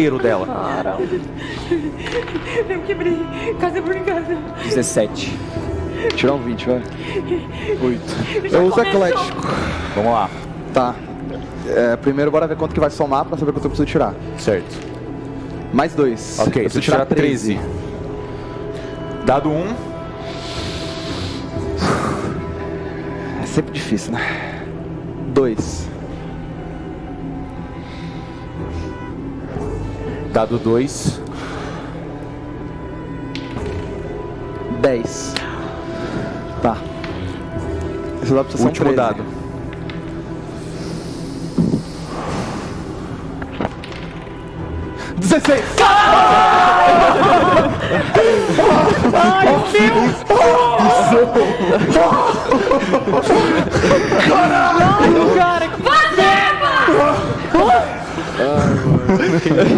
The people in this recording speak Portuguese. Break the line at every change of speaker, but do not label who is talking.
inteiro dela.
Eu quebrei casa por casa.
17.
Tirar um 20, vai.
8. Eu uso eclético.
Vamos lá.
Tá. É, primeiro bora ver quanto que vai somar pra saber quanto eu preciso tirar.
Certo.
Mais dois.
Ok,
eu
você
preciso
tira 13. Dado 1.
É sempre difícil, né? Dois.
Dado 2.
Dez. Tá. Esse dado precisa
Último
ser um 13.
dado.
Dezesseis.
Cara, que